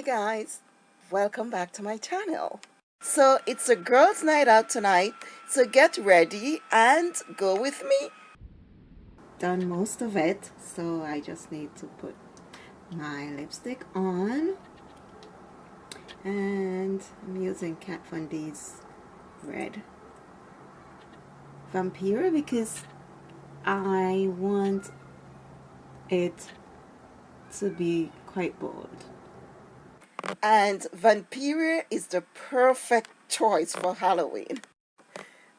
Hi guys, welcome back to my channel. So it's a girls night out tonight, so get ready and go with me. Done most of it, so I just need to put my lipstick on. And I'm using Kat Von D's red Vampira because I want it to be quite bold and Vampira is the perfect choice for Halloween.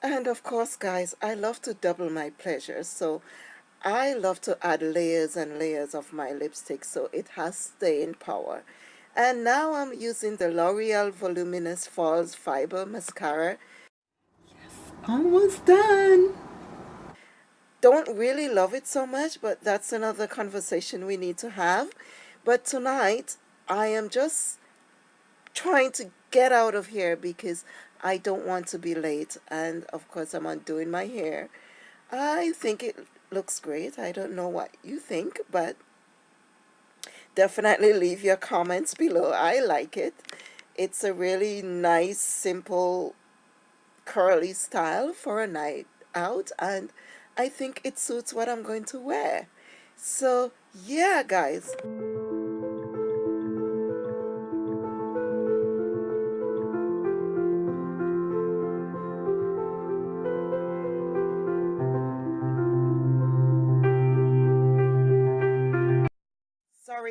And of course, guys, I love to double my pleasure, so I love to add layers and layers of my lipstick so it has staying power. And now I'm using the L'Oreal Voluminous False Fiber Mascara. Yes, almost done. Don't really love it so much, but that's another conversation we need to have. But tonight, I am just trying to get out of here because I don't want to be late. And of course I'm undoing my hair. I think it looks great. I don't know what you think but definitely leave your comments below. I like it. It's a really nice simple curly style for a night out and I think it suits what I'm going to wear. So yeah guys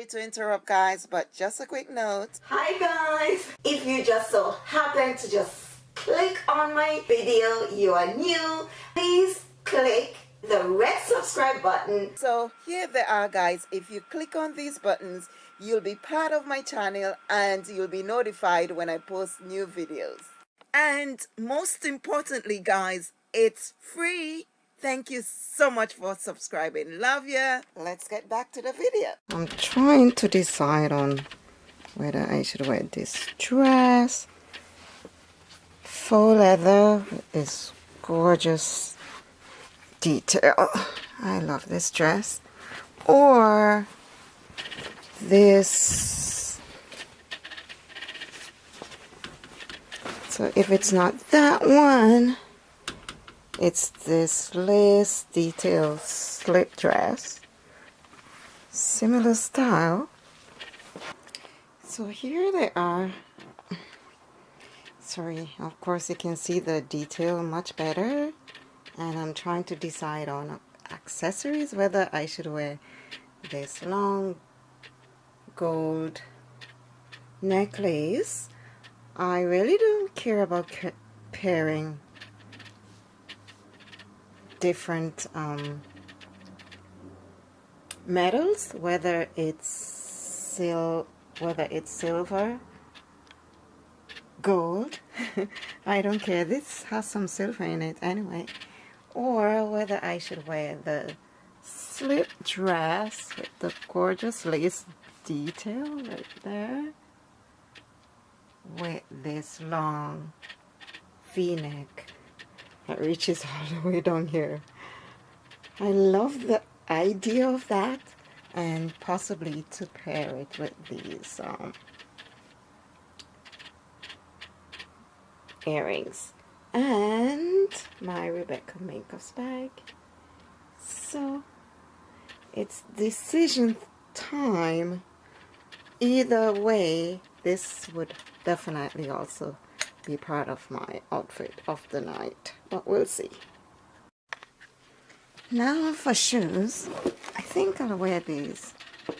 sorry to interrupt guys but just a quick note. Hi guys. If you just so happen to just click on my video you are new please click the red subscribe button. So here they are guys. If you click on these buttons you'll be part of my channel and you'll be notified when I post new videos. And most importantly guys it's free Thank you so much for subscribing. Love ya. Let's get back to the video. I'm trying to decide on whether I should wear this dress. Faux leather is gorgeous detail. I love this dress. Or this. So if it's not that one, it's this lace detail slip dress. Similar style. So here they are. Sorry of course you can see the detail much better. And I'm trying to decide on accessories whether I should wear this long gold necklace. I really don't care about pairing different um, metals, whether it's sil whether it's silver, gold, I don't care. This has some silver in it anyway. Or whether I should wear the slip dress with the gorgeous lace detail right there with this long v-neck that reaches all the way down here. I love the idea of that and possibly to pair it with these um, earrings and my Rebecca makeup bag. So it's decision time. Either way, this would definitely also be part of my outfit of the night but we'll see. Now for shoes. I think I'll wear these.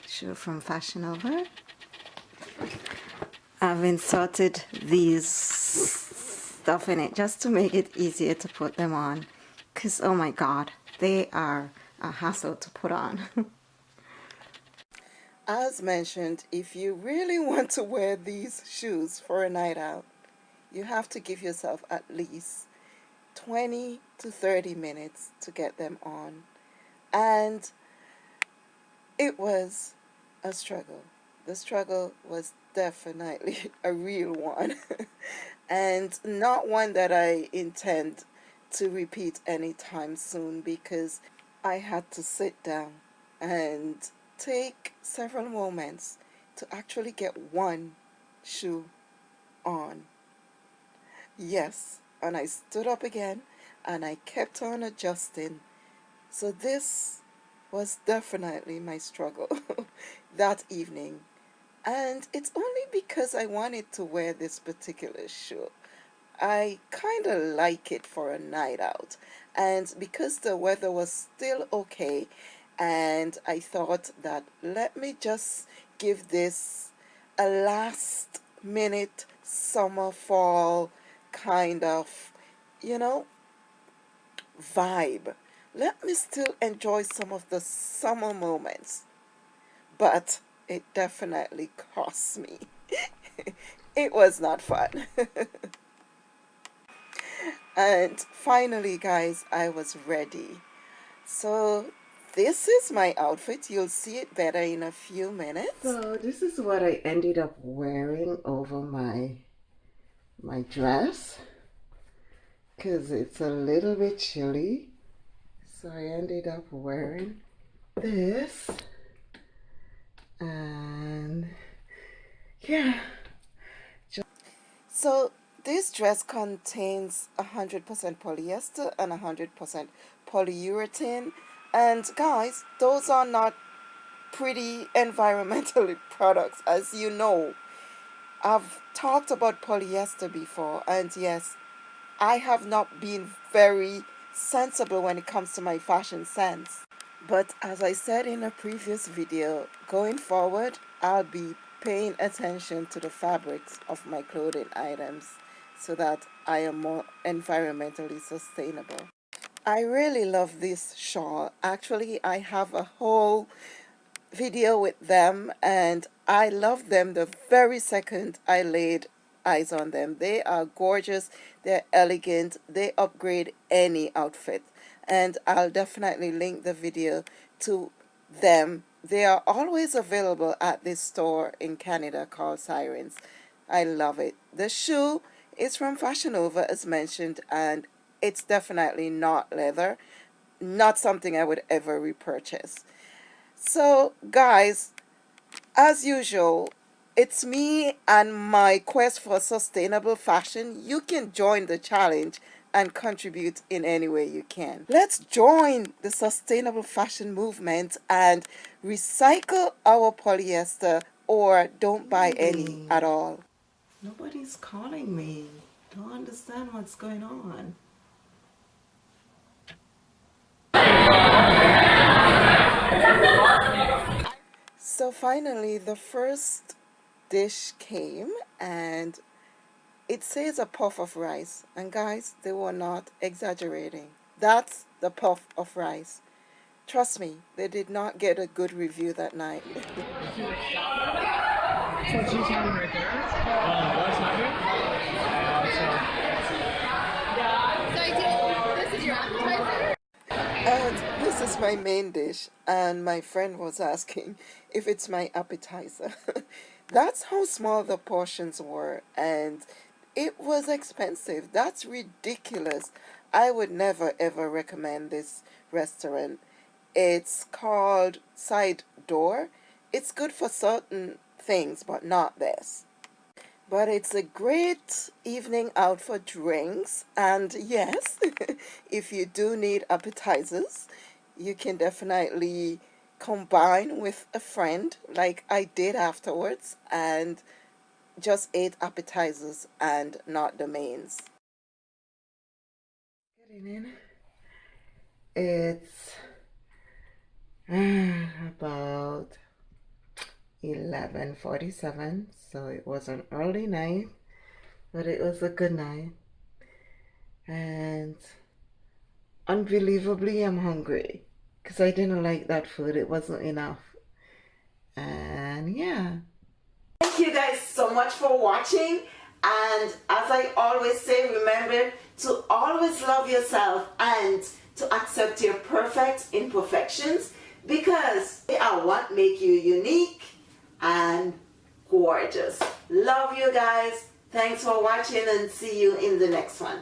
Shoes from Fashion Nova. I've inserted these stuff in it just to make it easier to put them on because oh my god they are a hassle to put on. As mentioned if you really want to wear these shoes for a night out you have to give yourself at least 20 to 30 minutes to get them on. And it was a struggle. The struggle was definitely a real one and not one that I intend to repeat anytime soon because I had to sit down and take several moments to actually get one shoe on. Yes, and I stood up again and I kept on adjusting. So this was definitely my struggle that evening. And it's only because I wanted to wear this particular shoe. I kind of like it for a night out. And because the weather was still okay, and I thought that let me just give this a last minute summer fall kind of, you know, vibe. Let me still enjoy some of the summer moments. But it definitely cost me. it was not fun. and finally guys I was ready so this is my outfit you'll see it better in a few minutes so this is what I ended up wearing over my my dress because it's a little bit chilly so I ended up wearing this and yeah so this dress contains 100% polyester and 100% polyurethane. And guys, those are not pretty environmentally products, as you know. I've talked about polyester before, and yes, I have not been very sensible when it comes to my fashion sense. But as I said in a previous video, going forward, I'll be paying attention to the fabrics of my clothing items so that I am more environmentally sustainable. I really love this shawl. Actually, I have a whole video with them and I love them the very second I laid eyes on them. They are gorgeous, they're elegant, they upgrade any outfit. And I'll definitely link the video to them. They are always available at this store in Canada called Sirens. I love it. The shoe is from Fashion Nova as mentioned and it's definitely not leather. Not something I would ever repurchase. So guys, as usual, it's me and my quest for sustainable fashion. You can join the challenge and contribute in any way you can. Let's join the sustainable fashion movement and recycle our polyester or don't buy any mm. at all. Nobody's calling me. Don't understand what's going on. So finally, the first dish came and it says a puff of rice. And guys, they were not exaggerating. That's the puff of rice. Trust me, they did not get a good review that night. my main dish, and my friend was asking if it's my appetizer. That's how small the portions were, and it was expensive. That's ridiculous. I would never ever recommend this restaurant. It's called Side Door. It's good for certain things, but not this. But it's a great evening out for drinks. And yes, if you do need appetizers, you can definitely combine with a friend like I did afterwards and just ate appetizers and not the mains. Getting in. It's uh, about 11.47 so it was an early night but it was a good night and unbelievably I'm hungry because I didn't like that food it wasn't enough and yeah thank you guys so much for watching and as I always say remember to always love yourself and to accept your perfect imperfections because they are what make you unique and gorgeous. Love you guys. Thanks for watching and see you in the next one.